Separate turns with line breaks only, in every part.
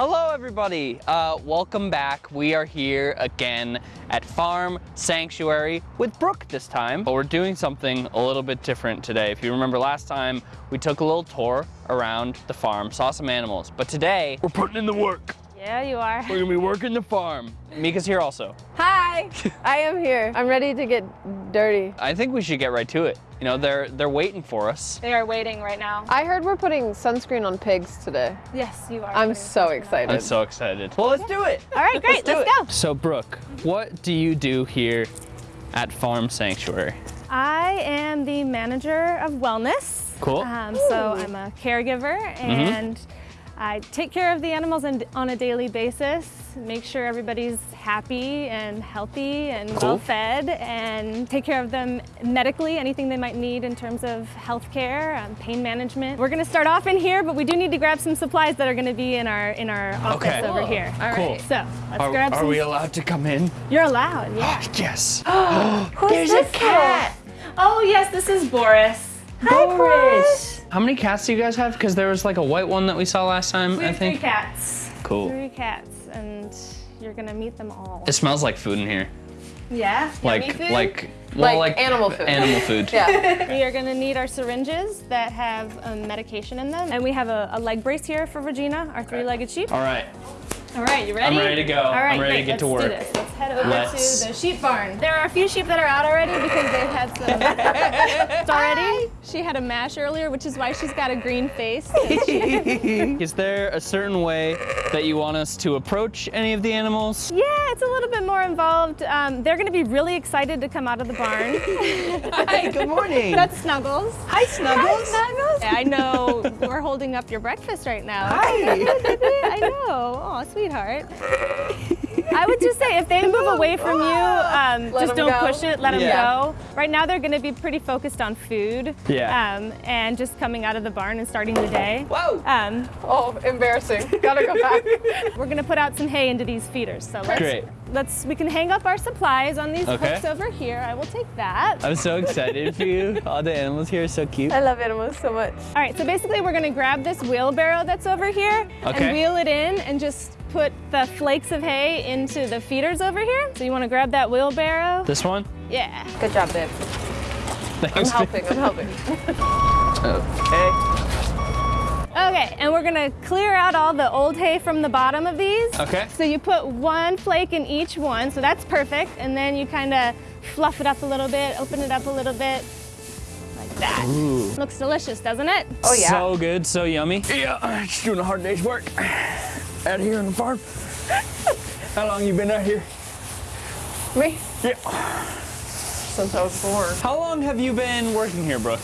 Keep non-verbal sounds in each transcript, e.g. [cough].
Hello, everybody. Uh, welcome back. We are here again at Farm Sanctuary with Brooke this time, but we're doing something a little bit different today. If you remember last time, we took a little tour around the farm, saw some animals, but today we're putting in the work.
Yeah, you are.
We're gonna be working the farm. Mika's here also.
Hi, [laughs] I am here. I'm ready to get dirty.
I think we should get right to it. You know, they're they're waiting for us.
They are waiting right now.
I heard we're putting sunscreen on pigs today.
Yes, you are.
I'm so excited.
I'm so excited. Well, let's do it.
All right, great.
do
Let's, go.
So, Brooke, what do you do here at Farm Sanctuary?
I am the manager of wellness.
Cool.
Um, so I'm a caregiver and I take care of the animals on, on a daily basis, make sure everybody's happy and healthy and
Cool.
well fed, and take care of them medically, anything they might need in terms of health care, um, pain management. We're gonna start off in here, but we do need to grab some supplies that are gonna be in our in our office
Okay.
over
Cool.
here.
All
Cool.
right.
So let's
Are,
grab
are
some.
Are we allowed to come in?
You're allowed, yeah. [gasps]
yes. [gasps]
There's a cat. [gasps]
Oh yes, this is Boris.
Boris. How many cats do you guys have? Because there was like a white one that we saw last time,
We
I
have three cats.
Cool.
Three cats, and you're gonna meet them all.
It smells like food in here.
Yeah.
Like,
food?
like, well,
Like animal food.
Animal food. [laughs]
Yeah. [laughs]
We are gonna need our syringes that have um, medication in them, and we have a, a leg brace here for Regina, our three-legged sheep.
All right.
All right, you ready?
I'm ready to go.
All right,
I'm ready to
great.
get to
Let's
work.
Do this. Let's head over
Let's-
to the sheep barn. There are a few sheep that are out already because they've had some [laughs] already. She had a mash earlier, which is why she's got a green face. [laughs]
Is there a certain way that you want us to approach any of the animals?
Yeah, it's a little bit more involved. Um, they're gonna be really excited to come out of the barn. [laughs]
Hi, good morning.
That's Snuggles.
Hi, Snuggles.
Yeah, I know we're holding up your breakfast right now.
Hi.
I know. Oh, sweetheart. I would just say if they move away from you, um,
Let
just
'em
don't
go.
push it, let them
Yeah.
go. Right now they're gonna be pretty focused on food
Yeah.
um, and just coming out of the barn and starting the day.
Whoa.
Um,
Oh, embarrassing. Gotta go back. [laughs]
we're gonna put out some hay into these feeders. So let's,
Great.
Let's we can hang up our supplies on these
Okay.
hooks over here. I will take that.
I'm so excited for you. All the animals here are so cute.
I love animals so much.
All right, so basically we're gonna grab this wheelbarrow that's over here
Okay.
and wheel it in and just put the flakes of hay into the feeders over here. So you wanna grab that wheelbarrow?
This one?
Yeah.
Good job, babe.
Thanks.
I'm helping. I'm helping. [laughs] Oh.
Okay.
Okay, and we're gonna clear out all the old hay from the bottom of these.
Okay.
So you put one flake in each one, so that's perfect. And then you kinda fluff it up a little bit, open it up a little bit, like that.
Ooh.
Looks delicious, doesn't it?
Oh, yeah.
So good, so yummy. Yeah, just doing a hard day's work out here on the farm. [laughs] How long you been out here?
Me?
Yeah.
Since I was born.
How long have you been working here, Brooke?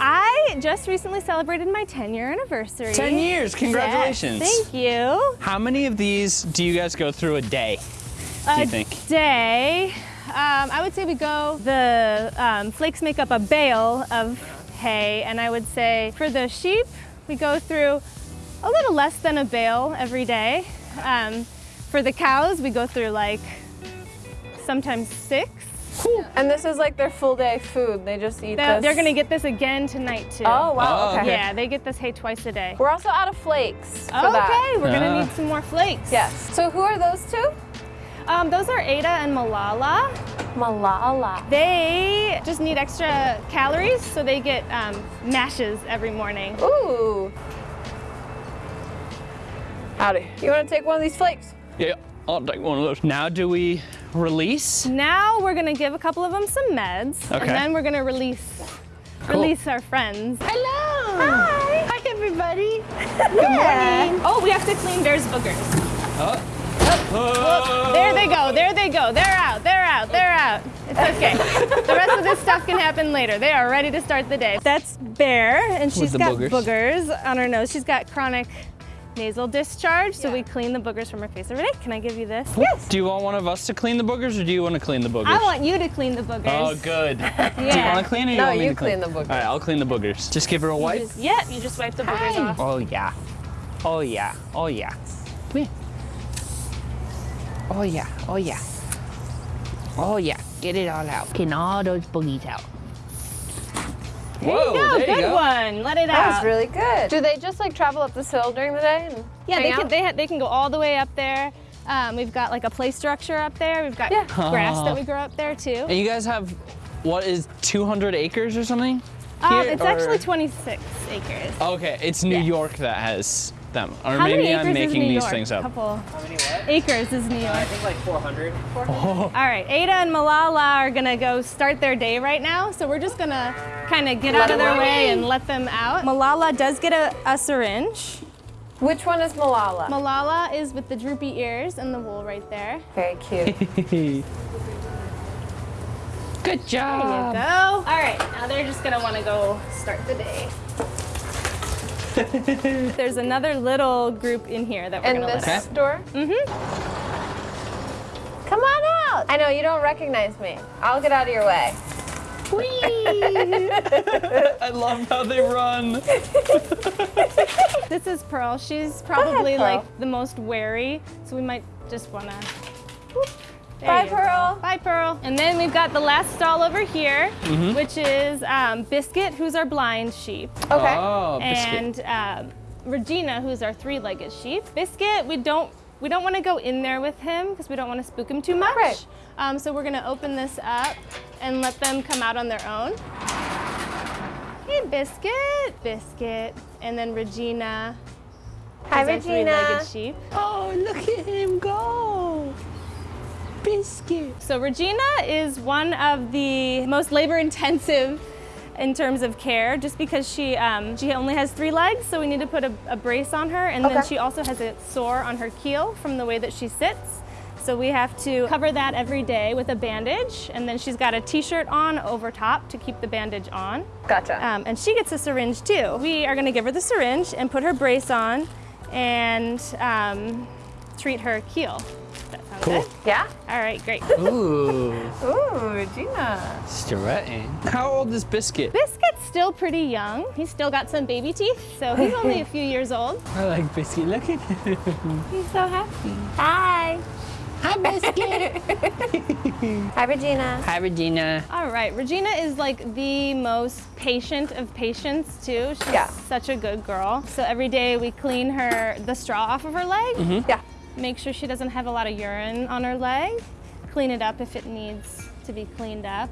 I just recently celebrated my 10 year anniversary.
10 years, congratulations.
Yes, thank you.
How many of these do you guys go through a day, do you
a
think?
day. Um, I would say we go, the um, flakes make up a bale of hay, and I would say for the sheep, we go through a little less than a bale every day. Um, for the cows, we go through like sometimes six.
Cool. And this is like their full day food. They just eat
They're,
this.
they're gonna get this again tonight too.
Oh, wow.
Oh,
okay.
okay.
Yeah, they get this hay twice a day.
We're also out of flakes for
Okay,
that.
we're gonna
Ah.
need some more flakes.
Yes. So who are those two?
Um, those are Ada and Malala.
Malala.
They just need extra calories, so they get um, mashes every morning.
Ooh. Howdy. You want to take one of these flakes?
Yeah, I'll take one of those. Now do we release?
Now we're gonna give a couple of them some meds,
Okay.
and then we're gonna release release our friends.
Hello.
Hi.
Hi, everybody. [laughs]
Good morning. Oh, we have to clean Bear's boogers.
Oh.
There they go. There they go. They're out. They're out. They're out. It's okay. the rest of this stuff can happen later. They are ready to start the day. That's Bear, and she's got
boogers.
boogers on her nose. She's got chronic nasal discharge, so we clean the boogers from her face every day. Can I give you this? Yes.
Do you want one of us to clean the boogers or do you want to clean the boogers?
I want you to clean the boogers.
Oh, good. yeah. [laughs] Do you want to clean or you
No,
want me
you
to clean?
clean the boogers.
All right, I'll clean the boogers. Just give her a wipe.
just- yep, you just wipe the boogers off.
Oh, yeah. Oh, yeah. Oh, yeah. Come here. Oh, yeah. Oh, yeah. Oh, yeah. Get it all out. Getting all those boogies out.
There
Whoa,
you go.
there you
Good
go.
one. Let it
That
out.
was really good. Do they just like travel up this hill during the day? And
yeah, they
out?
can, they, ha- they can go all the way up there. Um, we've got like a play structure up there. We've got
Yeah.
grass
Aw.
that we grow up there too.
And you guys have, what is 200 acres or something?
Um, it's
or-
actually 26 acres.
Okay, it's New
Yes.
York that has them. Or
How
maybe
many
I'm
acres
making
is New
these
York?
things up.
Couple
How many what?
acres is New York.
I think like 400.
Oh,
All right, Ada and Malala are gonna go start their day right now, so we're just gonna kind of get
Let
out of their
them
way and let them out. Malala does get a, a syringe.
Which one is Malala?
Malala is with the droopy ears and the wool right there.
Very cute. [laughs]
Good job.
There you
job.
go. All right, now they're just gonna wanna go start the day. [laughs] There's another little group in here that we're
In
gonna
this
let out.
store?
Mm-hmm.
Come on out. I know you don't recognize me. I'll get out of your way. [laughs]
I love how they run. [laughs]
This is Pearl. She's probably
Pearl.
like the most wary, so we might just wanna. Whoop. There
Bye,
you go.
Pearl.
Bye, Pearl. And then we've got the last stall over here,
Mm-hmm.
which is um, Biscuit, who's our blind sheep,
Okay.
Oh, biscuit.
and um, Regina, who's our three-legged sheep. Biscuit, we don't we don't want to go in there with him because we don't want to spook him too much.
Right.
Um, so we're gonna open this up and let them come out on their own. Hey, Biscuit, Biscuit, and then Regina.
Hi,
is our
Regina.
three-legged sheep.
Oh, look at him go. Biscuit.
So Regina is one of the most labor-intensive in terms of care, just because she um, she only has three legs, so we need to put a, a brace on her, and then she also has a sore on her keel from the way that she sits. So we have to cover that every day with a bandage, and then she's got a t-shirt on over top to keep the bandage on.
Gotcha.
Um, and she gets a syringe too. We are gonna give her the syringe and put her brace on and um, treat her keel. That
Cool.
good?
yeah?
All right, great.
Ooh, [laughs]
Ooh, Regina.
strutting. How old is Biscuit?
Biscuit's still pretty young. He's still got some baby teeth, so he's only a [laughs] few years old.
I like Biscuit. Look at him.
He's so happy.
Hi.
Hi, Biscuit. [laughs]
Hi, Regina.
Hi, Regina.
All right, Regina is like the most patient of patients too. She's
Yeah.
such a good girl. So every day we clean her the straw off of her leg. Mm-hmm.
Yeah.
Make sure she doesn't have a lot of urine on her leg. Clean it up if it needs to be cleaned up.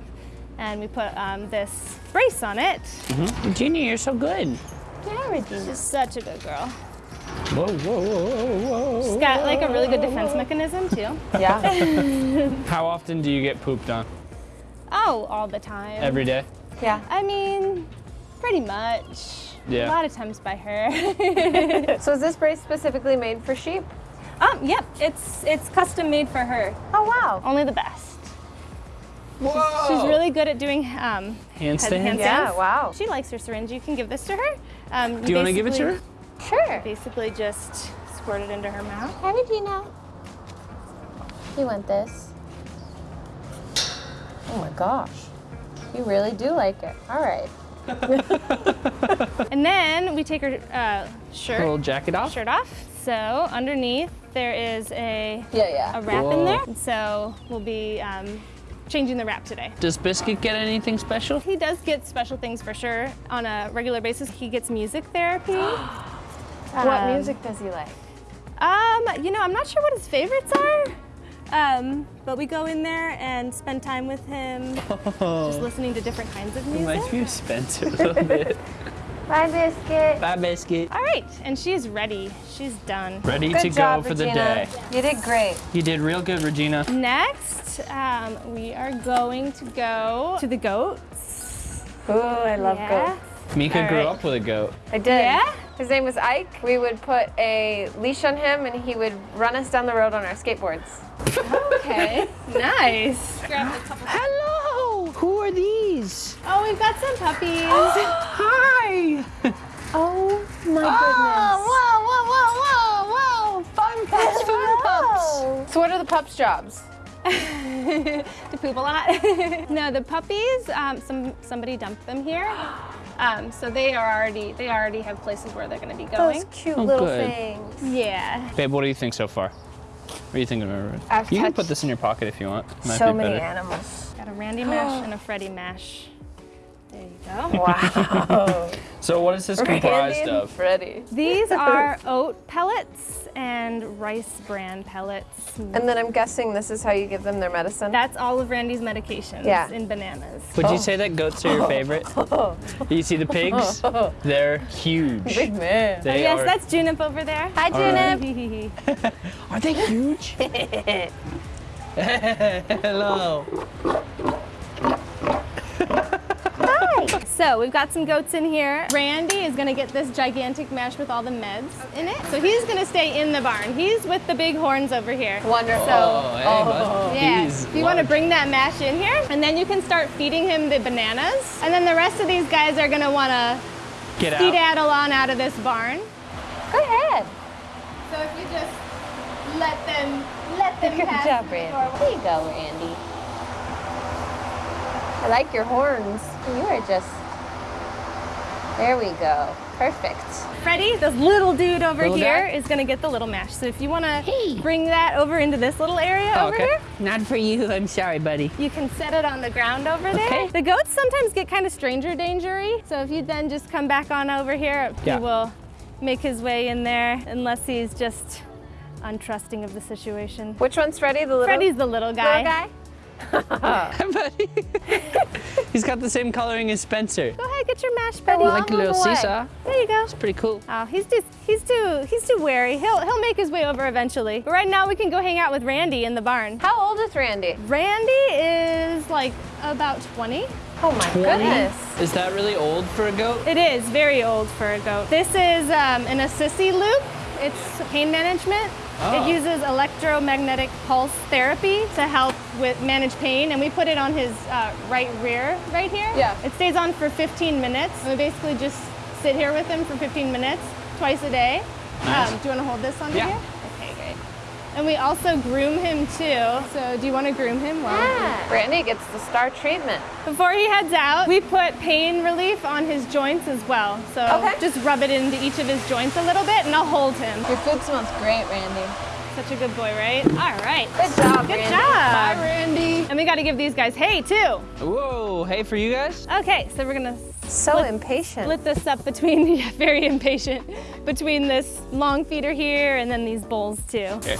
And we put um, this brace on it.
Regina, you're so good.
Yeah, Regina.
She's such a good girl.
Whoa, whoa, whoa, whoa.
She's got like a really good defense mechanism too. [laughs]
Yeah.
How often do you get pooped on?
Oh, all the time.
Every day?
yeah.
I mean, pretty much.
Yeah.
A lot of times by her. [laughs]
So is this brace specifically made for sheep?
Um, yep, it's it's custom made for her.
Oh, wow.
Only the best.
Whoa.
She's really good at doing um,
Handstand?
head- handstands.
Yeah, wow.
She likes her syringe. You can give this to her. Um,
Do you want to give it to her?
Sure.
Basically, just squirt it into her mouth.
How Regina. You know? You want this? Oh my gosh. You really do like it. All right. [laughs]
And then we take her uh, shirt
Little jacket off?
shirt off. So underneath there is a
Yeah, yeah.
a wrap
Whoa.
in there. And so we'll be um, changing the wrap today.
Does Biscuit get anything special?
He does get special things for sure on a regular basis. He gets music therapy. [gasps]
what
Um,
music does he like?
Um, you know, I'm not sure what his favorites are. Um, but we go in there and spend time with him, [laughs] just listening to different kinds of
Reminds
music.
me of Spencer a little bit. [laughs]
Bye, Biscuit.
Bye, Biscuit.
All right, and she's ready. She's done.
Ready
Good
to
job,
go for the day.
You did great.
You did real good, Regina.
Next, um, we are going to go to the goats.
Ooh, I love
yeah.
goats.
Mika
All
grew
right.
up with a goat.
I did.
Yeah?
His name was Ike. We would put a leash on him and he would run us down the road on our skateboards.
Okay, [laughs] nice. Grab a couple.
Hello! Who are these?
Oh, we've got some puppies. [gasps]
Hi!
Oh my goodness.
whoa, whoa, whoa, whoa, whoa! Fun pups, fun pups!
So what are the pups' jobs? [laughs]
to poop a lot. [laughs] no, the puppies. Um, some somebody dumped them here, [gasps] um, so they are already they already have places where they're going to be going.
Those cute
Oh,
little
good.
things.
Yeah.
Babe, what do you think so far? What are you thinking of it?
I've
You can
touched
put this in your pocket if you want. Might
so
be
many animals.
Got a Randy mash [gasps] and a Freddy mash. There you go. [laughs]
Wow. [laughs]
So what is this comprised
Randy and
of?
Freddie.
These [laughs] are oat pellets and rice bran pellets.
And then I'm guessing this is how you give them their medicine.
That's all of Randy's medications
Yeah.
in bananas.
Would you oh. say that goats are your favorite? you see the pigs? They're huge.
Big man.
They oh,
yes,
are.
that's Junip over there.
Hi,
right.
Junip.
Are they huge? [laughs] Hello.
So we've got some goats in here. Randy is gonna get this gigantic mesh with all the meds in it. So he's gonna stay in the barn. He's with the big horns over here.
Wonderful.
Oh, hey, oh. bud.
Yeah,
He's
if you want to bring that mash in here, and then you can start feeding him the bananas. And then the rest of these guys are gonna want to
Get out.
skedaddle on out of this barn.
Go ahead.
So if you just let them, let them
Good
pass
job,
through
Randy.
door.
There you go, Randy. I like your horns. You are just. There we go. Perfect.
Freddie, this little dude over
Little
here,
guy?
is gonna get the little mash. So if you wanna
Hey.
bring that over into this little area
Oh,
over
okay.
here,
Not for you, [laughs] I'm sorry, buddy.
you can set it on the ground over there.
Okay.
The goats sometimes get kind of stranger dangery. So if you then just come back on over here,
Yeah.
he will make his way in there unless he's just untrusting of the situation.
Which one's Freddie? The little,
Freddie's the little guy.
little guy? [laughs]
Buddy. [laughs] He's got the same coloring as Spencer.
Go ahead, get your mash, buddy.
well,
Like a little seesaw.
There you go.
It's pretty cool.
Oh, he's just he's too he's too wary. He'll he'll make his way over eventually. But right now we can go hang out with Randy in the barn.
How old is Randy?
Randy is like about 20.
Oh my goodness.
Is that really old for a goat?
It is very old for a goat. This is um, an Assisi loop. It's pain management.
Oh.
It uses electromagnetic pulse therapy to help with manage pain, and we put it on his uh, right rear right here.
Yeah.
It stays on for 15 minutes. And we basically just sit here with him for 15 minutes twice a day.
Nice.
Um, do you want to hold this under
Yeah.
here? Okay, great. And we also groom him too. So do you want to groom him? Well,
Yeah. Randy gets the star treatment.
before he heads out, we put pain relief on his joints as well. So
Okay.
just rub it into each of his joints a little bit and I'll hold him.
Your food smells great, Randy.
Such a good boy, right? All right.
Good job,
Good
Randy.
job.
Randy.
And we got to give these guys hay too.
Whoa, hey for you guys?
Okay, so we're gonna
So
Split-
impatient.
split this up between, [laughs] yeah, very impatient, between this long feeder here and then these bowls too.
Okay.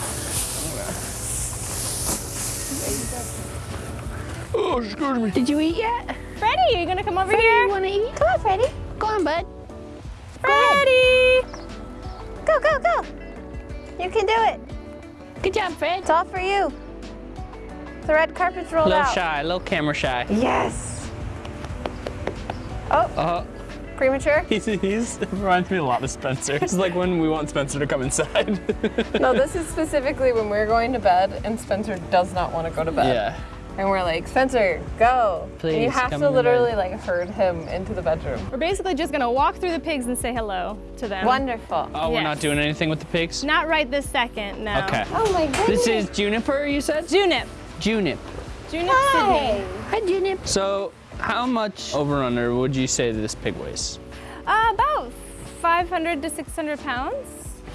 Oh, excuse me.
Did you eat yet?
Freddie, are you gonna come over
You
here?
wanna eat? Come on, Freddie. Go on, bud.
Freddie!
Go, go, go. You can do it.
Good job, Fred.
It's all for you. The red carpet's
A
rolled
little
out.
shy, a little camera shy.
Yes. Oh,
Uh,
premature? [laughs]
He's, he's it reminds me a lot of Spencer. It's like when we want Spencer to come inside.
No, this [laughs] is specifically when we're going to bed and Spencer does not want to go to bed.
yeah.
And we're like, Spencer, go. and you have
come
to literally
bed.
like herd him into the bedroom.
We're basically just gonna walk through the pigs and say hello to them.
Wonderful.
Oh, we're not doing anything with the pigs?
Not right this second, no.
Okay.
Oh my goodness.
This is Juniper, you said?
Junip.
Junip.
Junip
Hi.
Sydney.
Hi, Junip.
So, how much over under would you say this pig weighs?
Uh, about 500 to 600 pounds.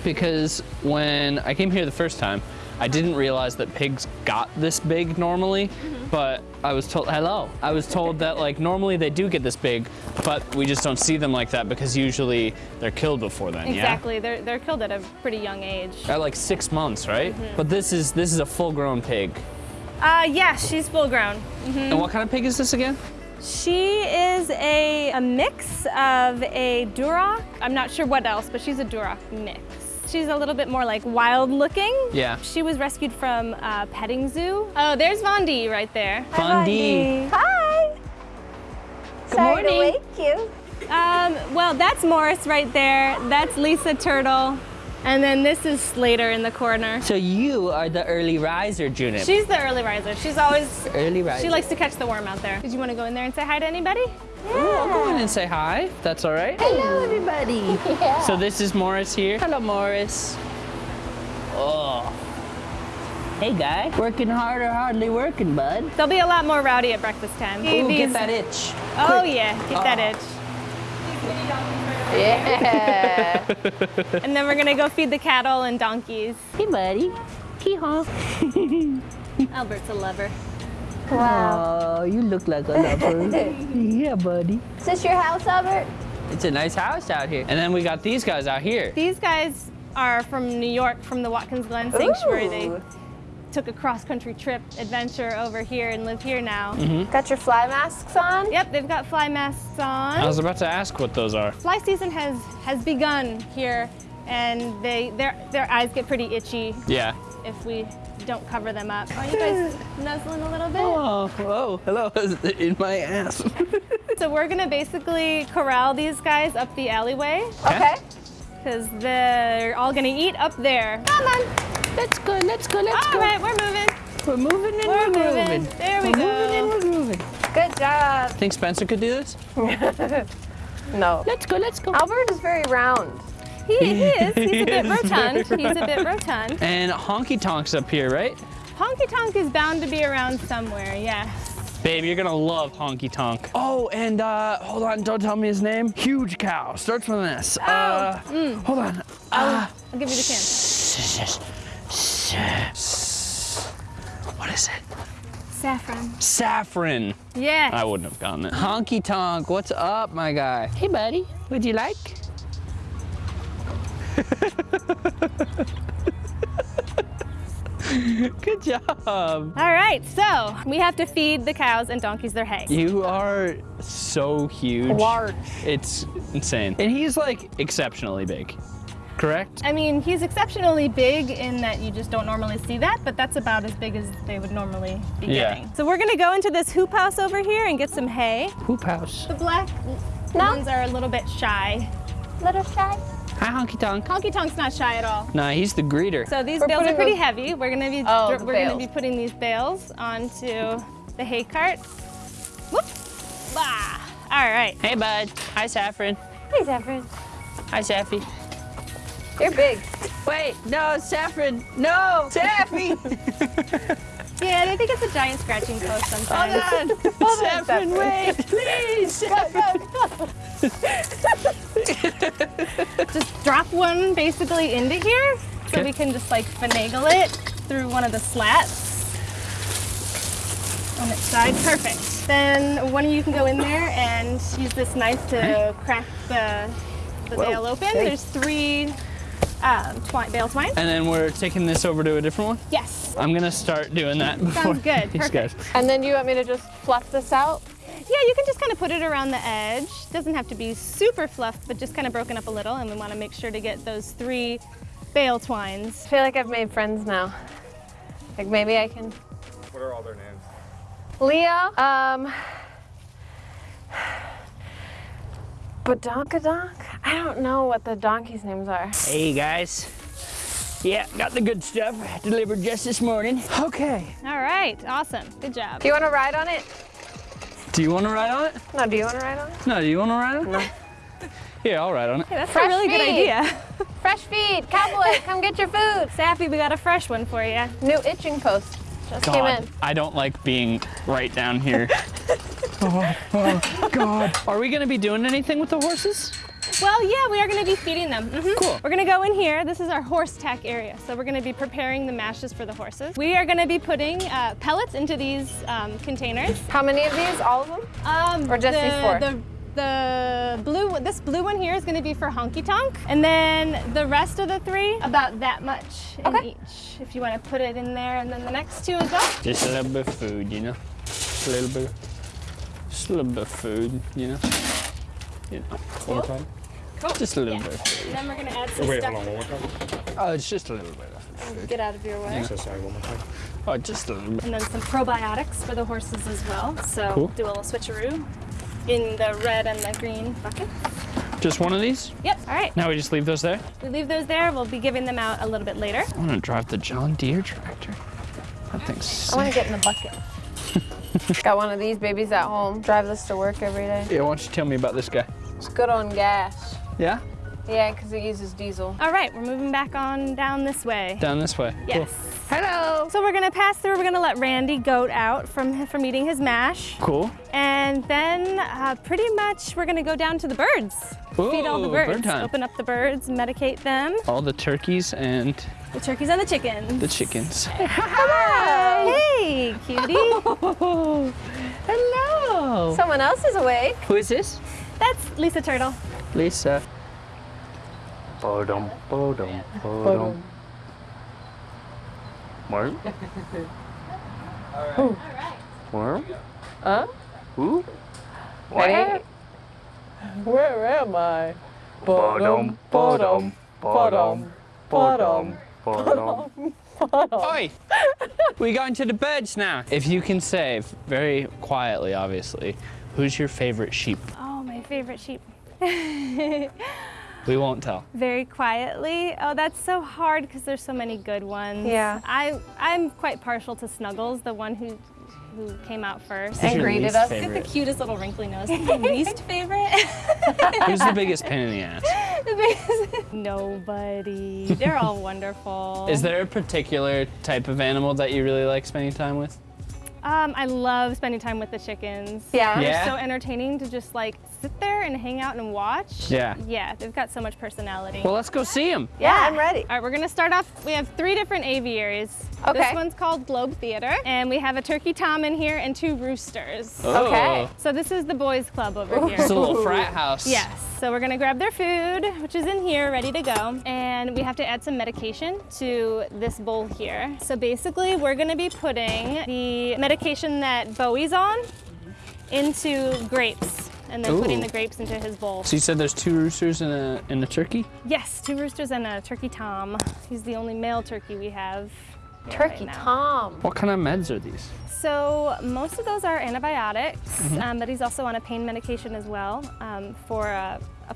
Because when I came here the first time, I didn't realize that pigs got this big normally,
Mm-hmm.
but I was told, hello. I was told that like normally they do get this big, but we just don't see them like that because usually they're killed before then,
Exactly. They're, they're killed at a pretty young age.
At like six months, right?
Mm-hmm.
But this is this is a full grown pig.
Uh, yeah, she's full grown.
And what kind of pig is this again?
She is a, a mix of a Duroc. I'm not sure what else, but she's a Duroc mix. She's a little bit more like wild looking.
Yeah.
She was rescued from a petting zoo. Oh, there's Vondi right there.
Fundy.
Hi. Sorry
morning.
to wake you.
Um, well, that's Morris right there. That's Lisa Turtle. And then this is Slater in the corner.
So you are the early riser, Junip.
She's the early riser. She's always,
early riser.
she likes to catch the worm out there. Did you want to go in there and say hi to anybody?
I'll go in and say hi. That's all right.
Hello, everybody. [laughs]
So this is Morris here. Hello, Morris. Oh.
Hey, guy. Working hard or hardly working, bud?
They'll be a lot more rowdy at breakfast time.
Ooh,
These-
get that itch.
Oh yeah, get that oh. itch.
Yeah. [laughs]
And then we're gonna go feed the cattle and donkeys.
Hey, buddy. Hee haw. [laughs]
Albert's a lover.
Wow.
Oh, you look like a lover. [laughs] yeah, buddy.
Is this your house, Albert?
It's a nice house out here.
And then we got these guys out here.
These guys are from New York, from the Watkins Glen Sanctuary. They
Ooh.
Took a cross-country trip adventure over here and live here now. Mm-hmm.
Got your fly masks on?
Yep, they've got fly masks on.
I was about to ask what those are.
Fly season has has begun here, and they their their eyes get pretty itchy
Yeah.
if we don't cover them up. Are you guys [laughs] nuzzling a little bit?
Oh, oh, hello. [laughs] In my ass. [laughs]
So we're gonna basically corral these guys up the alleyway
Okay.
because they're all gonna eat up there. Come on.
Let's go, let's go, let's
All
go.
All right, we're moving.
We're moving and
We're
we're,
moving.
moving.
There we
we're moving and
go.
we're moving.
Good job.
Think Spencer could do this? [laughs]
No.
Let's go, let's go.
Albert is very round.
He, he [laughs] is. He's a bit rotund. He's a bit rotund.
And Honky Tonk's up here, right?
Honky Tonk is bound to be around somewhere. Yes.
Babe, you're gonna love Honky Tonk. Oh, and uh, hold on, don't tell me his name. Huge cow. Starts with an S. Uh, hold on.
I'll, I'll give you the chance.
What is it?
Saffron.
Saffron.
Yes.
I wouldn't have gotten it. Honky Tonk, what's up, my guy?
Hey, buddy. Would you like? [laughs]
Good job.
All right, so we have to feed the cows and donkeys their hay.
You are so huge.
Large.
It's insane. And he's like exceptionally big, correct?
I mean, he's exceptionally big in that you just don't normally see that, but that's about as big as they would normally be
Yeah.
getting. So we're gonna go into this hoop house over here and get some hay.
Hoop house.
The black
No.
ones are a little bit shy.
Little shy.
Hi, Honky Tonk.
Honky Tonk's not shy at all.
Nah, he's the greeter.
So these
We're
bales are pretty heavy. We're gonna be
Oh,
we're
the
gonna be putting these bales onto the hay cart. Whoop! Bah! All right.
Hey, bud. Hi, Saffron.
Hey, Saffron.
Hi, Saffy.
You're big.
Wait, no, Saffron. No, Saffy. [laughs]
Yeah, I think it's a giant scratching post sometimes.
Hold on, [laughs] Saffron, wait, please. [laughs] Saffron.
just drop one basically into here so
Okay.
we can just like finagle it through one of the slats on its side. Perfect. Then one of you can go in there and use this knife to crack the, the bale open. There's three um, twi- bale twine.
And then we're taking this over to a different one.
Yes.
I'm gonna start doing that before
good, [laughs]
these
perfect.
guys.
And then you want me to just fluff this out?
Yeah, you can just kind of put it around the edge. Doesn't have to be super fluffed, but just kind of broken up a little. And we want to make sure to get those three bale twines.
I feel like I've made friends now. Like maybe I can.
What are all their names?
Leo, um, Badonkadonk? I don't know what the donkeys' names are.
Hey, guys. Yeah, got the good stuff delivered just this morning.
Okay.
All right, awesome. Good job.
Do you want to ride on it?
Do you want to ride on it?
No, do you want to ride on it?
No, do you want to ride on it? No. [laughs] Here, I'll ride on it.
Hey, that's
Fresh
a really good idea. [laughs]
Fresh feed, cowboy, come get your food. [laughs]
Sappy, we got a fresh one for you.
New itching post just came in.
I don't like being right down here. Oh, oh, God. Are we gonna be doing anything with the horses?
Well, yeah, we are going to be feeding them. Mhm.
Cool.
We're going to go in here. This is our horse tack area. So we're going to be preparing the mashes for the horses. We are going to be putting uh, pellets into these um, containers.
How many of these? All of them?
Um,
Or just
the,
these four?
The, the blue, this blue one here is going to be for honky tonk, and then the rest of the three, about that much in
Okay.
each. If you want to put it in there, and then the next two as well.
Just a little bit of food, you know? Just a little bit. Just a little bit of food, you know? You know.
One more time?
Cool.
Just a little
Yeah.
bit of food.
And then we're going to add some
Wait,
stuff.
hold on, one more time.
Oh, it's just a little bit of food.
Get out of your way.
So sorry, one more time.
Oh, just a little bit.
And then some probiotics for the horses as well. So
Cool.
do a little switcheroo in the red and the green bucket.
Just one of these?
Yep. All right.
Now we just leave those there?
We leave those there. We'll be giving them out a little bit later.
I want to drive the John Deere tractor. That thing's
I want to get in the bucket. [laughs] Got one of these babies at home. Drive this to work every day.
Yeah, why don't you tell me about this guy?
It's good on gas.
Yeah?
Yeah, because it uses diesel.
All right. We're moving back on down this way.
Down this way.
Yes.
Hello.
So we're gonna pass through. We're gonna let Randy goat out from from eating his mash,
Cool. cool.
and then uh, pretty much we're gonna go down to the birds. Ooh, Feed all the birds.
bird time.
Open up the birds, medicate them.
All the turkeys and
The turkeys and the chickens.
The chickens. [laughs]
Hey, cutie. [laughs]
Hello.
Someone else is awake.
Who is this?
That's Lisa Turtle.
Lisa. Bodum, bodum, bodum. Worm? Worm?
Huh?
Who?
Where? Where am I?
Bodum, bodum, bodum, bodum, bodum. [laughs] Oh, Oi! we going to the birds now. If you can say, very quietly, obviously, who's your favorite sheep?
Oh, my favorite sheep.
We won't tell.
Very quietly. Oh, that's so hard because there's so many good ones.
Yeah.
I I'm quite partial to Snuggles, the one who who came out first.
Who's your
greeted
least
us.
The cutest little wrinkly nose. [laughs] My least favorite. [laughs]
Who's the biggest pain in the ass?
Nobody. They're all wonderful.
Is there a particular type of animal that you really like spending time with?
Um, I love spending time with the chickens.
Yeah.
Yeah.
They're so entertaining to just like sit there and hang out and watch.
Yeah.
Yeah, they've got so much personality.
Well, let's go see them.
Yeah, I'm ready.
All right, we're gonna start off. We have three different aviaries.
Okay.
This one's called Globe Theater, and we have a turkey tom in here and two roosters.
Okay.
So this is the boys' club over here.
It's a little frat house.
Yes. So we're gonna grab their food, which is in here, ready to go. And we have to add some medication to this bowl here. So basically, we're gonna be putting the medication that Bowie's on into grapes. And then putting the grapes into his bowl.
So you said there's two roosters and a, and a turkey?
Yes, two roosters and a turkey tom. He's the only male turkey we have. Here
Turkey
right.
Tom.
What kind of meds are these?
So most of those are antibiotics,
Mm-hmm.
um, but he's also on a pain medication as well um, for a, a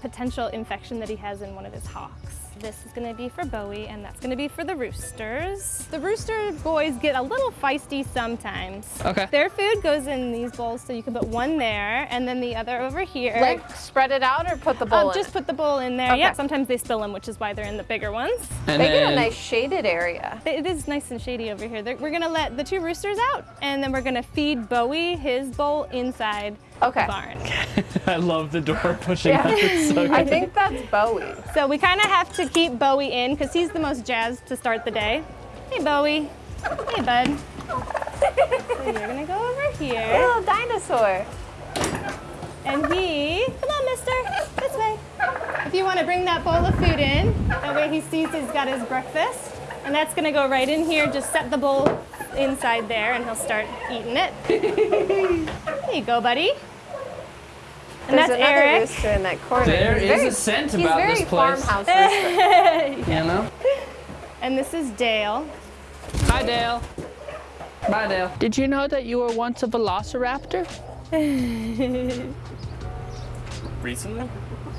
potential infection that he has in one of his hocks. This is gonna be for Bowie and that's gonna be for the roosters. The rooster boys get a little feisty sometimes.
Okay.
Their food goes in these bowls, so you can put one there and then the other over here.
Like spread it out or put the bowl
Um,
in?
just put the bowl in there.
Okay.
Yeah, sometimes they spill them, which is why they're in the bigger ones.
And
They get a nice shaded area.
It is nice and shady over here. They're- We're gonna let the two roosters out, and then we're gonna feed Bowie his bowl inside
Okay.
barn. [laughs]
I love the door [laughs] pushing
Yeah.
up. It's so [laughs]
I think that's Bowie.
So we kind of have to keep Bowie in because he's the most jazzed to start the day. Hey, Bowie. Hey, bud. so you're gonna go over here,
Little dinosaur.
and he. Come on, Mister. This way. If you want to bring that bowl of food in, that way he sees he's got his breakfast, and that's gonna go right in here. Just set the bowl inside there, and he'll start eating it. There you go, buddy. And
There's
that's
another
Eric.
rooster in that corner.
There
He's
is
very,
a scent about
very
this place.
farmhouse [laughs] rooster.
You know?
And this is Dale.
Hi, Dale. Bye, Dale. Did you know that you were once a velociraptor? [laughs]
Recently?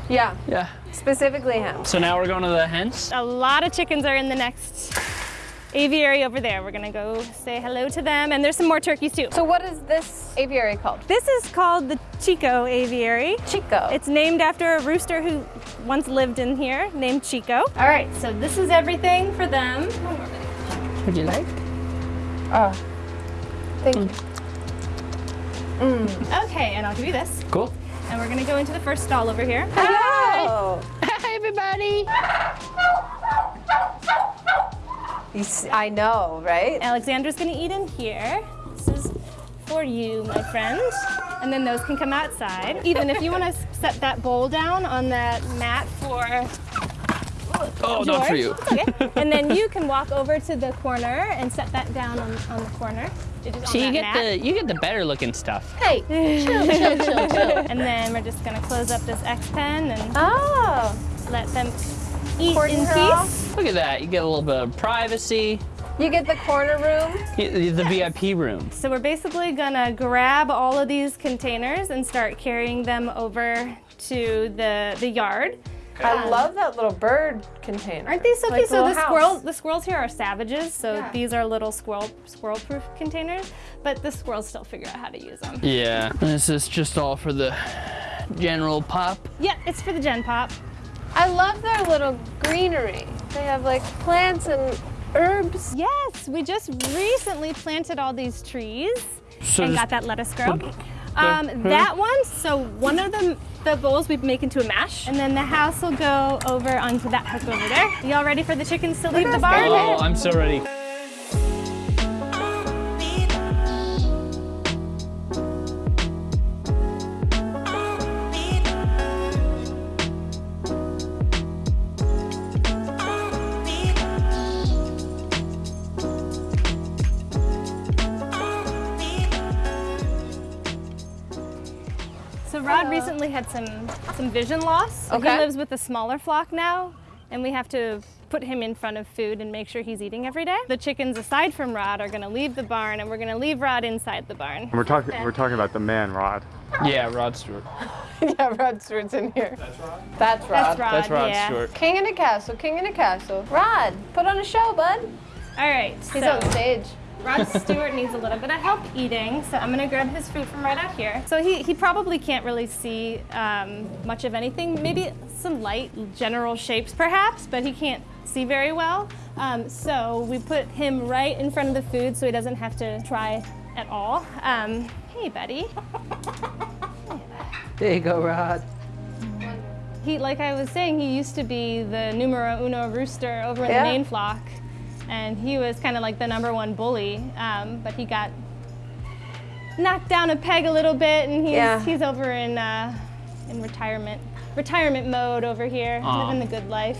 Yeah,
Yeah.
specifically him.
So now we're going to the hens?
A lot of chickens are in the next aviary over there. We're gonna go say hello to them, and there's some more turkeys too.
So what is this aviary called?
This is called the Chico Aviary.
Chico.
It's named after a rooster who once lived in here named Chico. All right, so this is everything for them.
Would you like?
oh, thank mm. you. Mm.
Okay, and I'll give you this.
Cool.
And we're gonna go into the first stall over here.
Oh, [laughs]
Hi, everybody. [laughs]
you s- I know, right?
Alexandra's gonna eat in here. This is for you, my friend. And then those can come outside. Even if you wanna set that bowl down on that mat for
Oh,
George.
not for you.
Okay. and then you can walk over to the corner and set that down on, on the corner. On
So you get
mat.
the you get the better looking stuff.
Hey, chill, chill, chill, chill. [laughs]
And then we're just gonna close up this X pen and
Oh,
let them eat
Cordon
in
her
peace.
off.
Look at that. You get a little bit of privacy.
you get the corner room.
Y- The VIP room.
So we're basically gonna grab all of these containers and start carrying them over to the, the yard.
I um, love that little bird container.
Aren't these so
Like
cute? So the
house.
squirrels, the squirrels here are savages, so
Yeah.
these are little squirrel squirrel-proof containers. But the squirrels still figure out how to use them.
Yeah. This is just all for the general pop.
Yeah, it's for the Gen Pop.
I love their little greenery. They have like plants and herbs.
Yes, we just recently planted all these trees
So
and got that lettuce grow. Um, that one, so one of them the bowls we make into a mash. And then the house will go over onto that hook over there. Y'all ready for the chickens to leave the barn?
Oh, I'm so ready.
Rod uh, recently had some some vision loss.
Okay.
He lives with a smaller flock now, and we have to put him in front of food and make sure he's eating every day. The chickens, aside from Rod, are going to leave the barn, and we're going to leave Rod inside the barn.
And we're talking we're talking about the man Rod.
Yeah, Rod Stewart. [laughs]
yeah, Rod Stewart's in here. That's Rod. That's Rod.
That's Rod.
That's Rod
yeah.
Stewart.
King in a castle, king in a castle. Rod, put on a show, bud.
All right.
He's
so
on stage.
Rod Stewart needs a little bit of help eating, so I'm gonna grab his food from right out here. So he, he probably can't really see um, much of anything, maybe some light general shapes perhaps, but he can't see very well. Um, so we put him right in front of the food so he doesn't have to try at all. Um, hey, buddy.
There you go, Rod.
He, like I was saying, he used to be the numero uno rooster over in
Yeah.
the main flock, and he was kind of like the number one bully. Um, but he got knocked down a peg a little bit, and he's
Yeah.
he's over in uh, in retirement retirement mode over here,
Aw.
living the good life.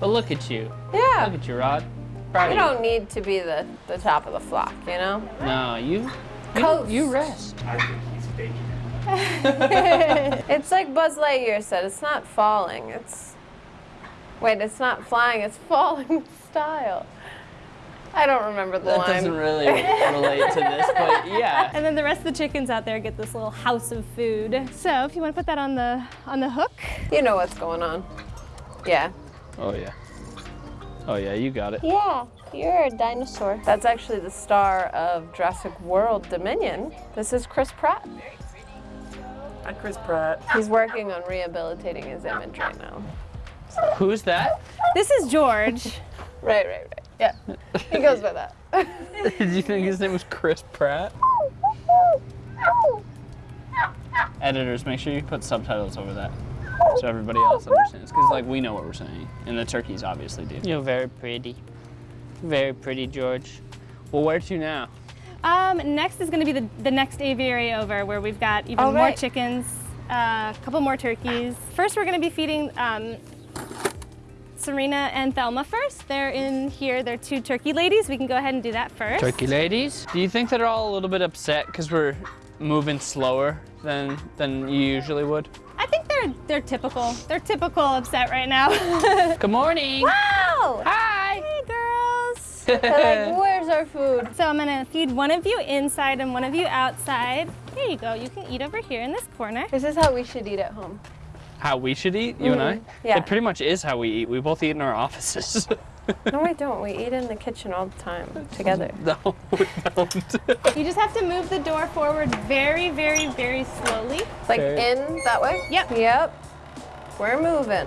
But look at you.
Yeah.
Look at you, Rod. Proud
You don't need to be the, the top of the flock, you know?
No, you. You,
Coast.
you rest. [laughs]
It's like Buzz Lightyear said, it's not falling, it's. Wait, it's not flying, it's [laughs] falling with style. I don't remember the
That
line.
doesn't really relate to this, but [laughs] yeah.
And then the rest of the chickens out there get this little house of food. So if you want to put that on the on the hook,
You know what's going on. Yeah.
Oh yeah. Oh yeah, you got it.
Yeah, you're a dinosaur. That's actually the star of Jurassic World Dominion. This is Chris Pratt.
Hi, Chris Pratt.
He's working on rehabilitating his image right now.
Who's that?
this is George. [laughs]
Right, right, right. Yeah. He goes by that. [laughs]
Did you think his name was Chris Pratt? Editors, make sure you put subtitles over that so everybody else understands. Because, like, we know what we're saying, and the turkeys obviously do. You're very pretty. Very pretty, George. Well, where to now?
Um, next is going to be the, the next aviary over where we've got even
Oh,
more
right.
chickens, a couple more turkeys. First, we're going to be feeding um, Serena and Thelma first. They're in here. They're two turkey ladies. We can go ahead and do that first.
Turkey ladies. Do you think they're all a little bit upset because we're moving slower than than you usually would?
I think they're they're typical. They're typical upset right now. [laughs]
Good morning.
Wow!
Hi.
hey, girls. [laughs]
Like, where's our food?
So I'm gonna feed one of you inside and one of you outside. Here you go. You can eat over here in this corner.
This is how we should eat at home.
How we should eat, you and I?
yeah.
It pretty much is how we eat. We both eat in our offices. [laughs]
No, we don't. We eat in the kitchen all the time together. [laughs]
no, we don't. [laughs]
You just have to move the door forward very, very, very slowly.
Like
Okay.
in that way?
Yep.
Yep. We're moving.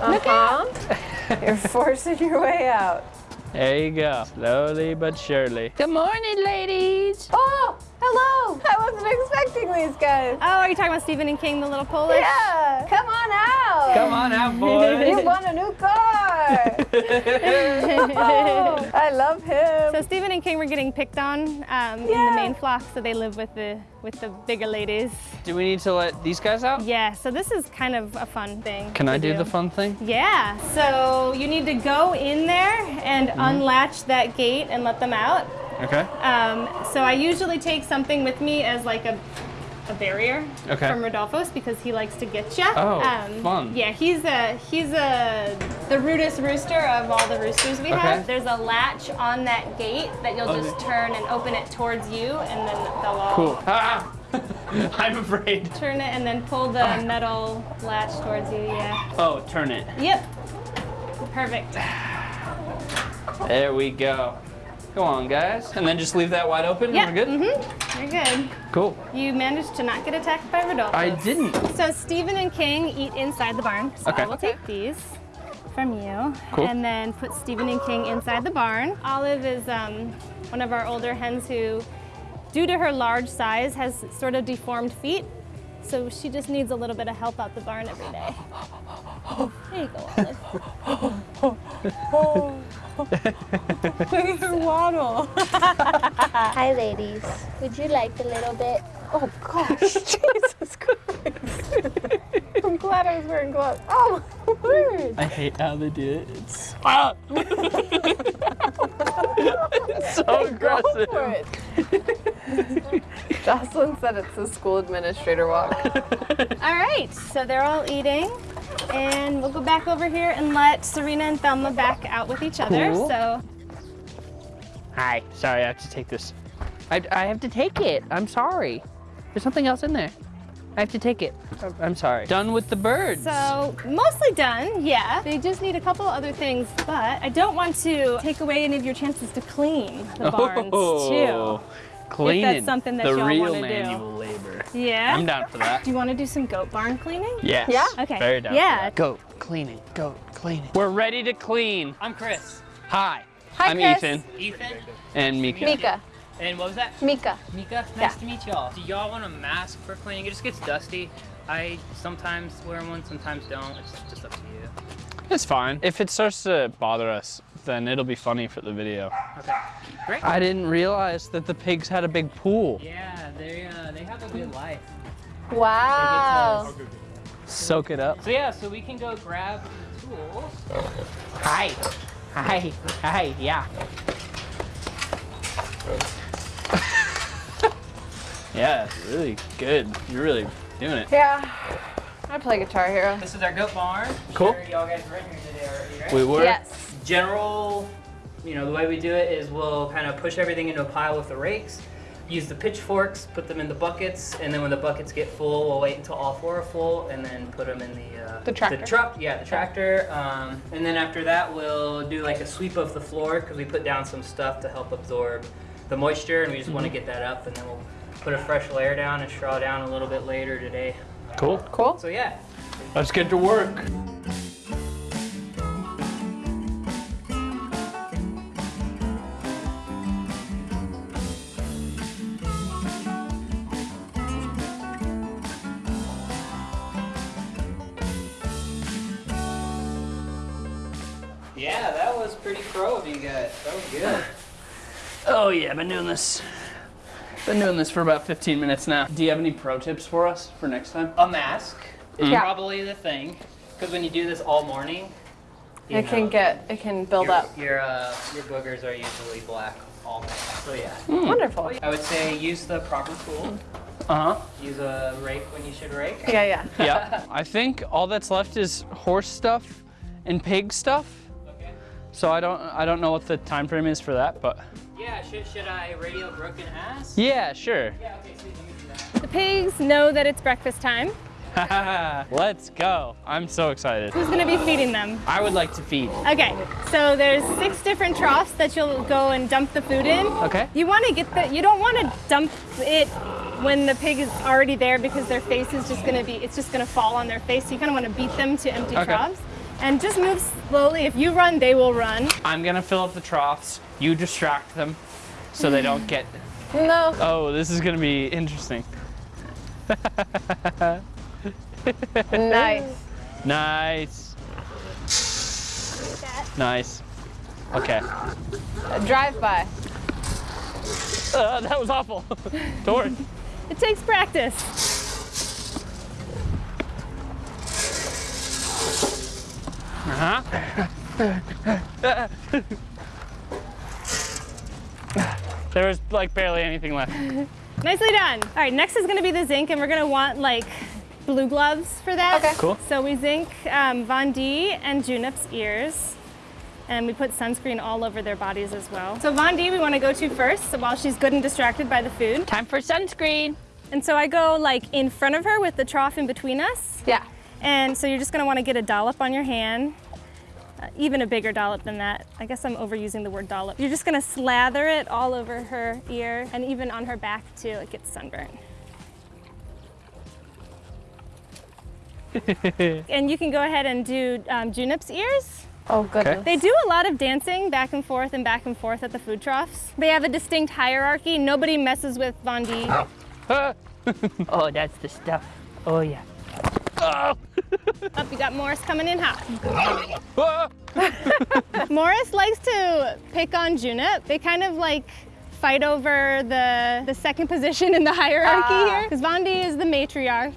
Uh huh. You're forcing your way out.
there you go. Slowly but surely. Good morning, ladies.
Oh, hello. I wasn't expecting these guys.
Oh, are you talking about Stephen and King, the little Polish?
Yeah. Come on out.
Come on out, boys! [laughs]
You want a new car. oh, [laughs] I love him.
So Stephen and King were getting picked on um, in the main flock, so they live with the with the bigger ladies.
do we need to let these guys out?
Yeah, so this is kind of a fun thing.
Can
to
I do the fun thing?
Yeah, so you need to go in there and
Mm-hmm.
unlatch that gate and let them out.
Okay.
Um, so I usually take something with me as like a, a barrier
Okay.
from Rodolfo's because he likes to get you.
Oh, fun.
Yeah, he's a he's a the rudest rooster of all the roosters we
Okay.
have. There's a latch on that gate that you'll just turn and open it towards you, and then they'll all
Cool. Ah! [laughs] I'm afraid.
turn it and then pull the metal latch towards you. Yeah.
Oh, turn it.
Yep. Perfect.
There we go. Go on, guys. And then just leave that wide open
Yeah.
and we're good?
Mm-hmm. You're good.
Cool.
You managed to not get attacked by Rodolfo.
I didn't.
So Stephen and King eat inside the barn. So
Okay.
I will take these from you.
Cool.
And then put Stephen and King inside the barn. Olive is um, one of our older hens who, due to her large size, has sort of deformed feet. So she just needs a little bit of help out the barn every day. There you go, Olive. [laughs]
Look at waddle. [laughs]
Hi, ladies. Would you like a little bit?
Oh gosh, [laughs] Jesus Christ. [laughs] I'm glad I was wearing gloves. Oh my [laughs] word.
I hate how they do it. It's ah! [laughs] It's so aggressive.
For it. Jocelyn said it's a school administrator walk.
All right, so they're all eating. And we'll go back over here and let Serena and Thelma back out with each other.
Cool.
So
Hi, sorry, I have to take this. I, I have to take it. I'm sorry. There's something else in there. I have to take it. I'm- I'm sorry. Done with the birds.
So mostly done, yeah. They just need a couple other things, but I don't want to take away any of your chances to clean the oh, barns
Oh,
too.
Cleaning.
something that
the
y'all
real
wanna do.
manual labor.
Yeah.
I'm down for that.
Do you want to do some goat barn cleaning?
Yes.
Yeah?
Okay.
Very down.
Yeah.
For that. Goat cleaning. Goat cleaning. We're ready to clean.
I'm Chris.
Hi.
Hi,
I'm
Chris.
Ethan
Ethan.
and Mika.
Mika.
And what was that?
Mika.
Mika. Nice to meet y'all. Do y'all want a mask for cleaning? It just gets dusty. I sometimes wear one, sometimes don't. It's just up to you.
It's fine. If it starts to bother us, then it'll be funny for the video.
Okay. Great.
I didn't realize that the pigs had a big pool.
Yeah, they uh, they have a good life.
Wow.
Soak it up.
So yeah, so we can go grab the tools.
Hi. Hi. Hi. Yeah.
Yeah, it's really good. You're really doing it.
Yeah. I play Guitar Hero.
This is our goat barn.
Cool.
Sure y'all guys were in here today already, right?
We were.
Yes.
General, you know, the way we do it is we'll kind of push everything into a pile with the rakes, use the pitchforks, put them in the buckets, and then when the buckets get full, we'll wait until all four are full, and then put them in the uh,
The tractor.
The truck, yeah, the tractor. Um, and then after that, we'll do like a sweep of the floor because we put down some stuff to help absorb the moisture, and we just want to get that up, and then we'll put a fresh layer down and straw down a little bit later today.
Cool.
Cool.
So yeah,
Let's get to work.
yeah, that was pretty pro of you guys. That was good. [laughs]
Oh yeah, I've been doing this. Been doing this for about 15 minutes now. Do you have any pro tips for us for next time?
A mask is
Yeah.
probably the thing, because when you do this all morning, you
It can get, it can build
your,
up.
Your uh, your boogers are usually black all night. So yeah,
Wonderful.
I would say use the proper tool.
Uh huh.
Use a rake when you should rake.
Yeah, yeah. [laughs]
Yeah. I think all that's left is horse stuff and pig stuff.
Okay.
So I don't I don't know what the time frame is for that, but
Yeah. Should should I radio Brooke and ask?
yeah, sure.
Yeah. Okay. So you can do that.
The pigs know that it's breakfast time. [laughs]
Let's go. I'm so excited.
Who's gonna be feeding them?
I would like to feed.
Okay, so there's six different troughs that you'll go and dump the food in.
Okay.
You want to get the, you don't want to dump it when the pig is already there because their face is just gonna be, it's just gonna fall on their face. So you kind of want to beat them to empty
Okay.
troughs. And just move slowly. If you run, they will run.
I'm gonna fill up the troughs. You distract them so they don't get.
No.
Oh, this is gonna be interesting.
Nice.
Nice. Nice. Okay.
A drive by.
Uh, that was awful. [laughs] Tori.
It takes practice.
Uh-huh. there was like barely anything left.
Nicely done. All right, next is gonna be the zinc, and we're gonna want like blue gloves for that.
Okay.
Cool.
So we zinc um, Von D and Junip's ears, and we put sunscreen all over their bodies as well. So Von D we want to go to first, so while she's good and distracted by the food.
Time for sunscreen.
And so I go like in front of her with the trough in between us.
Yeah.
And so you're just gonna want to get a dollop on your hand. Uh, even a bigger dollop than that. I guess I'm overusing the word dollop. You're just gonna slather it all over her ear and even on her back too. It gets sunburnt. [laughs] and you can go ahead and do um, Junip's ears.
Oh, goodness.
They do a lot of dancing back and forth and back and forth at the food troughs. They have a distinct hierarchy. Nobody messes with Von D. [laughs]
Oh, that's the stuff. Oh yeah.
Oh. [laughs]
Up, you got Morris coming in hot. [laughs] Morris likes to pick on Junip. They kind of like fight over the, the second position in the hierarchy
Ah.
here. Because Vondi is the matriarch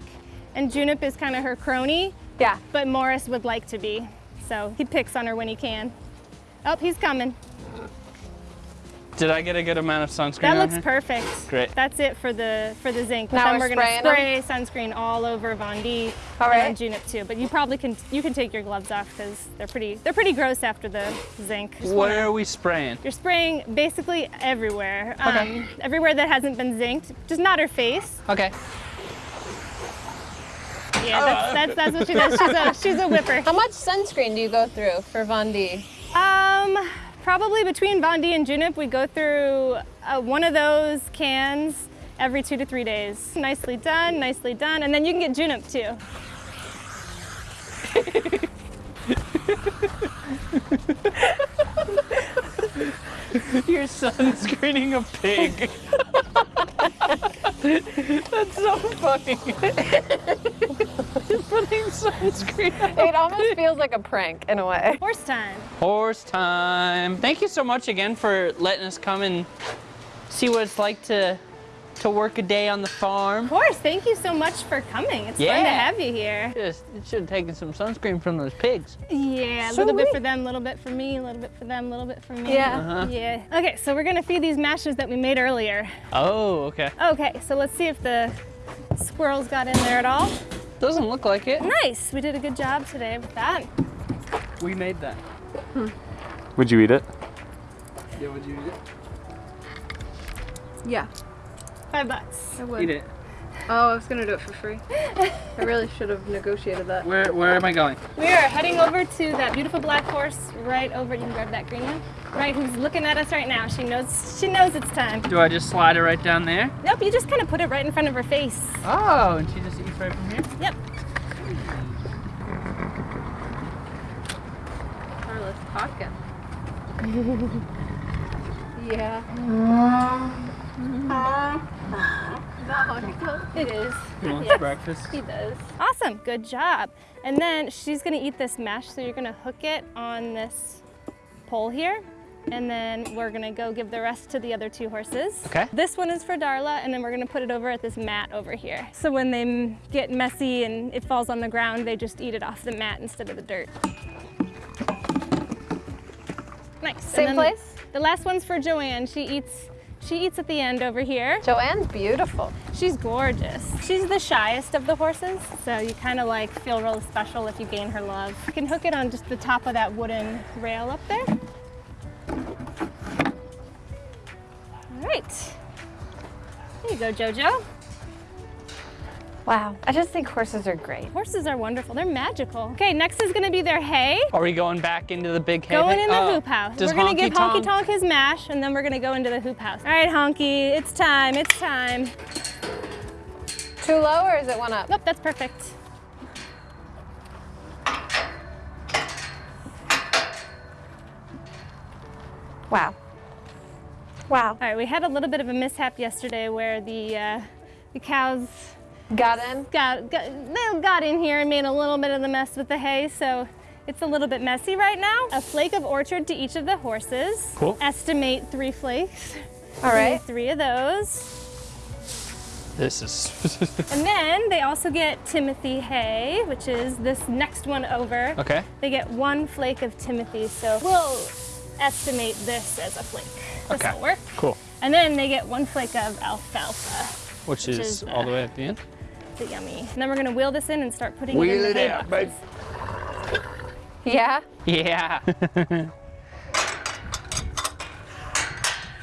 and Junip is kind of her crony,
Yeah.
but Morris would like to be. So he picks on her when he can. Oh, he's coming.
Did I get a good amount of sunscreen
That looks
here?
perfect.
Great.
That's it for the for the zinc. But
Now
then
we're
we're gonna
spraying
spray sunscreen all over Vondi
All
and Junip too. But you probably can you can take your gloves off because they're pretty they're pretty gross after the zinc. Just wanna-
Where are we spraying?
You're spraying basically everywhere. Um, everywhere that hasn't been zinced, just not her face.
Okay.
Yeah, that's, that's, that's what she does. She's a, she's a whipper.
How much sunscreen do you go through for Von D?
Um, probably between Von D and Junip, we go through uh, one of those cans every two to three days. Nicely done, nicely done. And then you can get Junip too. [laughs] [laughs]
You're sunscreening a pig. [laughs] That's so funny. [laughs] You're putting sunscreen on.
It almost feels like a prank in a way.
Horse time.
Horse time. Thank you so much again for letting us come and see what it's like to to work a day on the farm.
Of course. thank you so much for coming. It's fun to have you here.
Just should have taken some sunscreen from those pigs.
Yeah, a
So
little bit for them, a little bit for me, a little bit for them, a little bit for me.
Yeah.
Uh-huh.
Yeah. Okay, so we're gonna feed these mashes that we made earlier.
Oh, okay.
Okay, so let's see if the squirrels got in there at all.
Doesn't look like it.
Nice, we did a good job today with that.
We made that.
Would you eat it?
Yeah, would you eat it?
Yeah,
Five bucks.
I
it?
would.
Eat it.
Oh, I was gonna do it for free. I really should have negotiated that.
Where Where am I going?
We are heading over to that beautiful black horse right over. You can grab that green one. Right, who's looking at us right now. She knows. She knows it's time.
Do I just slide it right down there?
Nope, you just kind of put it right in front of her face.
Oh, and she just eats right from here?
Yep.
Carla's talking. [laughs] yeah. Uh-huh. Uh-huh. Uh-huh.
It is.
He wants [laughs]
Yes.
breakfast.
He does. Awesome, good job. And then she's gonna eat this mesh, so you're gonna hook it on this pole here. And then we're gonna go give the rest to the other two horses.
Okay.
This one is for Darla, and then we're gonna put it over at this mat over here. So when they get messy and it falls on the ground, they just eat it off the mat instead of the dirt. Nice.
Same place?
The last one's for Joanne. She eats. She eats at the end over here.
Joanne's beautiful.
She's gorgeous. She's the shyest of the horses, so you kind of like feel really special if you gain her love. You can hook it on just the top of that wooden rail up there. All right. There you go, Jojo.
Wow. I just think horses are great.
Horses are wonderful. They're magical. Okay, next is gonna be their hay.
Are we going back into the big hay?
Going in the
Oh,
hoop house.
Does
we're gonna
Honky
give Honky
Tonk-
Tonk his mash, and then we're gonna go into the hoop house. All right, Honky, it's time. It's time.
Too low or is it one up?
Nope, that's perfect.
Wow. Wow.
All right, we had a little bit of a mishap yesterday where the uh, the cows
Got in?
got, got they got in here and made a little bit of the mess with the hay, so it's a little bit messy right now. A flake of orchard to each of the horses.
Cool.
Estimate three flakes.
All right.
Three of those.
This is. [laughs]
And then they also get Timothy hay, which is this next one over.
okay.
They get one flake of Timothy, so we'll estimate this as a flake. This
Okay.
will work.
Cool.
And then they get one flake of alfalfa.
Which,
Which
is,
is,
all the
uh,
way at the end.
It's yummy. And then we're gonna wheel this in and start putting it
Wheel
in the
it
hay
out,
boxes.
Yeah.
Yeah. [laughs] [laughs]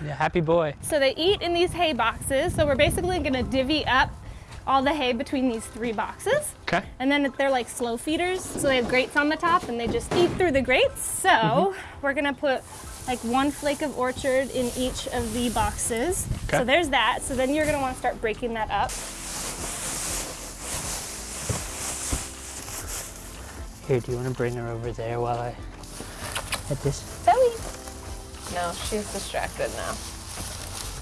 yeah. Happy boy.
So they eat in these hay boxes. So we're basically gonna divvy up all the hay between these three boxes.
Okay.
And then they're like slow feeders. So they have grates on the top and they just eat through the grates. So
Mm-hmm.
we're gonna put like one flake of orchard in each of the boxes.
Okay.
So there's that. So then you're gonna wanna start breaking that up.
Here, do you want to bring her over there while I hit this?
Zoe. No, she's distracted now.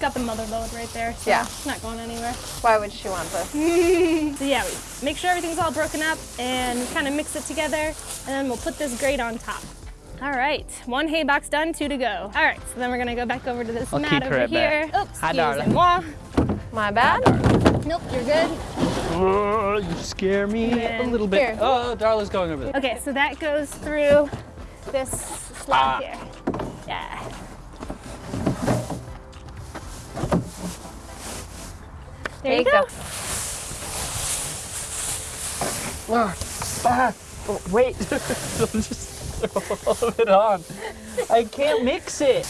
got the mother load right there, so
Yeah.
it's not going anywhere.
Why would she want this? [laughs]
So yeah, we make sure everything's all broken up and kind of mix it together, and then we'll put this grate on top. All right, one hay box done, two to go. All right, so then we're gonna go back over to this
I'll
mat
keep her
over
at bay.
here. Oops,
Hi, darling.
moi.
My bad.
Nope, you're good.
Oh, you scare me a little bit.
here.
Oh, Darla's going over there.
Okay, so that goes through this slot
Ah.
here. Yeah. There, you go.
Ah, ah, oh, wait, [laughs] don't just throw all of it on. I can't mix it.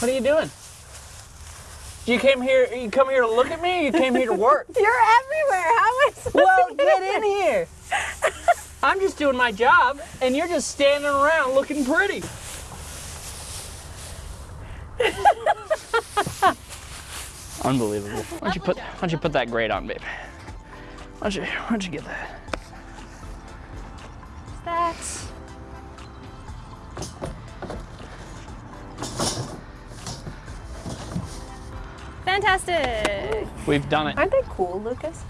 What are you doing? You came here. You come here to look at me. You came here to work. [laughs]
You're everywhere. How am I supposed
well,
to
get in here. I'm just doing my job, and you're just standing around looking pretty. Unbelievable. Why don't you put Why don't you put that grate on, babe? Why don't you Why don't you get that?
That. Fantastic.
We've done it.
Aren't they cool, Lucas?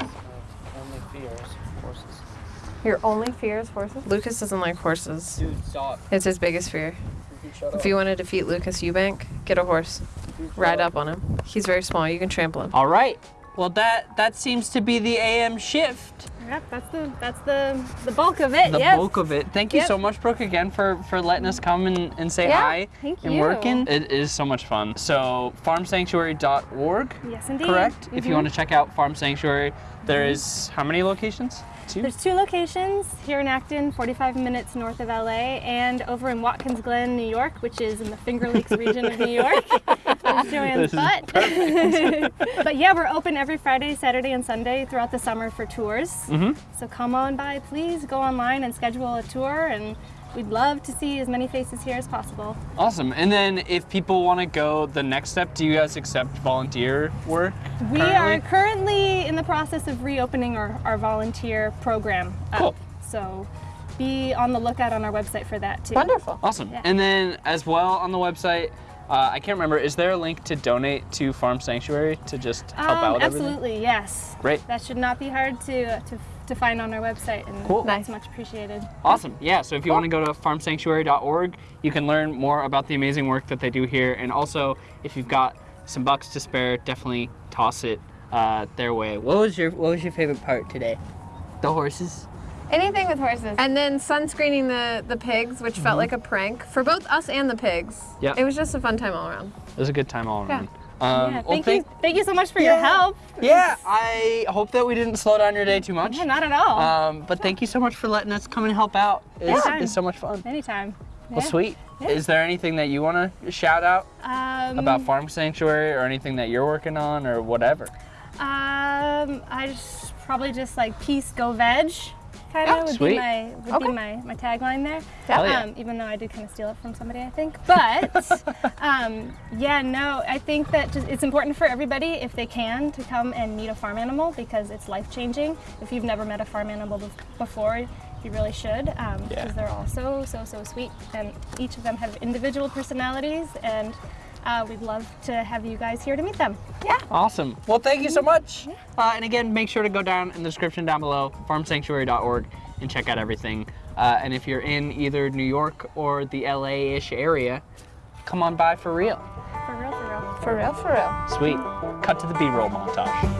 Only fears horses.
Your only fear is horses? Lucas doesn't like horses.
Dude, stop.
It's his biggest fear.
Shut
If you want to defeat Lucas Eubank, get a horse. Ride up on him. He's very small. You can trample him.
All right. Well, that that seems to be the AM shift.
Yep, that's the that's the the bulk of it.
The
yep.
bulk of it. Thank you
Yep.
so much, Brooke, again for for letting us come and, and say
Yeah,
hi
thank
and
you.
working. It is so much fun. So farmsanctuary.org,
Yes, indeed.
correct? If you
Mhm.
want to check out Farm Sanctuary, there is how many locations? Two.
There's two locations here in Acton, 45 minutes north of LA, and over in Watkins Glen, New York, which is in the Finger Lakes region of New York. [laughs] There's Joanne's
This is
butt. [laughs] but yeah, we're open every Friday, Saturday, and Sunday throughout the summer for tours.
Mhm.
So come on by, please go online and schedule a tour, and we'd love to see as many faces here as possible.
Awesome. And then if people want to go the next step, do you guys accept volunteer work?
We
currently?
are currently in the process of reopening our, our volunteer program. Up.
Cool.
So be on the lookout on our website for that too.
Wonderful.
Awesome.
Yeah.
And then as well on the website, uh, I can't remember, is there a link to donate to Farm Sanctuary to just help
Um,
out with everything?
absolutely, yes.
Great.
That should not be hard to, to, to find on our website, and
Cool.
that's
Nice.
much appreciated.
Awesome. Yeah, so if you want to go to farmsanctuary.org, you can learn more about the amazing work that they do here. And also, if you've got some bucks to spare, definitely toss it uh, their way. What was your What was your favorite part today? The horses.
Anything with horses. And then sunscreening the, the pigs, which felt like a prank for both us and the pigs.
Yeah.
It was just a fun time all around.
It was a good time all around. Yeah. Um,
yeah,
well,
thank,
thank-
you, thank you so much for your help.
Yeah, I hope that we didn't slow down your day too much.
Yeah, not at all.
Um, but thank you so much for letting us come and help out. It's,
Anytime.
it's so much fun.
Anytime.
Well, sweet.
Yeah.
Is there anything that you want to shout out
Um,
about Farm Sanctuary or anything that you're working on or whatever?
Um, I just probably just like peace, go veg, kind of
Yeah,
would
sweet.
be my would
Okay.
be my, my tagline there.
Yeah.
Um, even though I did kind of steal it from somebody, I think. But [laughs] um, yeah, no, I think that just, it's important for everybody if they can to come and meet a farm animal because it's life changing. If you've never met a farm animal bef- before, you really should because
Yeah.
they're all so so so sweet and each of them have individual personalities and. Uh, we'd love to have you guys here to meet them. Yeah.
Awesome. Well, thank you so much. Uh, and again, make sure to go down in the description down below, farmsanctuary.org, and check out everything. Uh, and if you're in either New York or the LA-ish area, come on by for real.
For real, for real.
For real, for real.
Sweet. Cut to the B-roll montage.